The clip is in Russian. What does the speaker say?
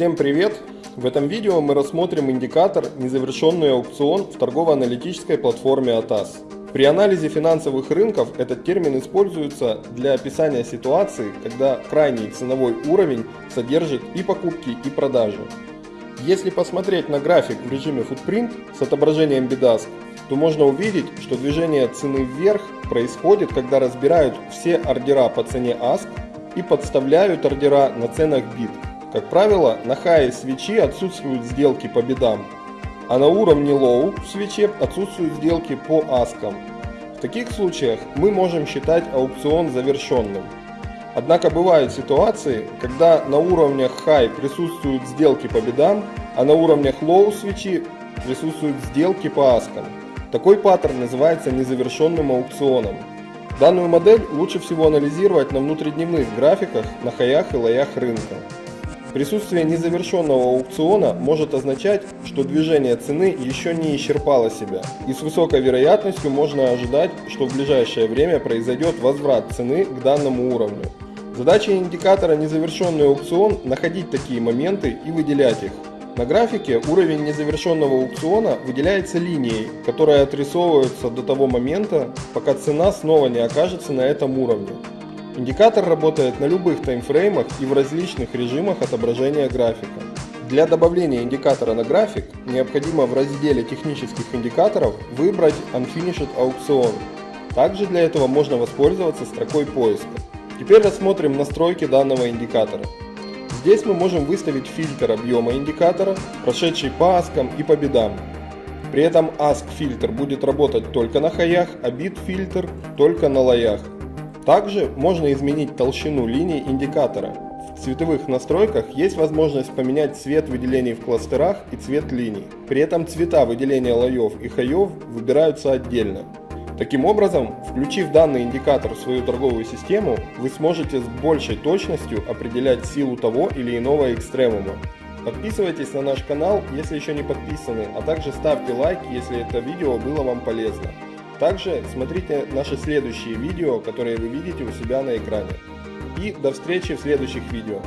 Всем привет! В этом видео мы рассмотрим индикатор «Незавершенный аукцион» в торгово-аналитической платформе ATAS. При анализе финансовых рынков этот термин используется для описания ситуации, когда крайний ценовой уровень содержит и покупки, и продажи. Если посмотреть на график в режиме Footprint с отображением BIDASK, то можно увидеть, что движение цены вверх происходит, когда разбирают все ордера по цене ASK и подставляют ордера на ценах BID. Как правило, на хае свечи отсутствуют сделки по бедам, а на уровне low в свече отсутствуют сделки по аскам. В таких случаях мы можем считать аукцион завершенным. Однако бывают ситуации, когда на уровнях high присутствуют сделки по бедам, а на уровнях low свечи присутствуют сделки по аскам. Такой паттерн называется незавершенным аукционом. Данную модель лучше всего анализировать на внутридневных графиках на хаях и лоях рынка. Присутствие незавершенного аукциона может означать, что движение цены еще не исчерпало себя, и с высокой вероятностью можно ожидать, что в ближайшее время произойдет возврат цены к данному уровню. Задача индикатора «Незавершенный аукцион» – находить такие моменты и выделять их. На графике уровень незавершенного аукциона выделяется линией, которая отрисовывается до того момента, пока цена снова не окажется на этом уровне. Индикатор работает на любых таймфреймах и в различных режимах отображения графика. Для добавления индикатора на график необходимо в разделе технических индикаторов выбрать Unfinished Auction. Также для этого можно воспользоваться строкой поиска. Теперь рассмотрим настройки данного индикатора. Здесь мы можем выставить фильтр объема индикатора, прошедший по аскам и по бедам. При этом ASK фильтр будет работать только на хаях, а бит фильтр только на лоях. Также можно изменить толщину линий индикатора. В цветовых настройках есть возможность поменять цвет выделений в кластерах и цвет линий. При этом цвета выделения лоев и хаев выбираются отдельно. Таким образом, включив данный индикатор в свою торговую систему, вы сможете с большей точностью определять силу того или иного экстремума. Подписывайтесь на наш канал, если еще не подписаны, а также ставьте лайк, если это видео было вам полезно. Также смотрите наши следующие видео, которые вы видите у себя на экране. И до встречи в следующих видео.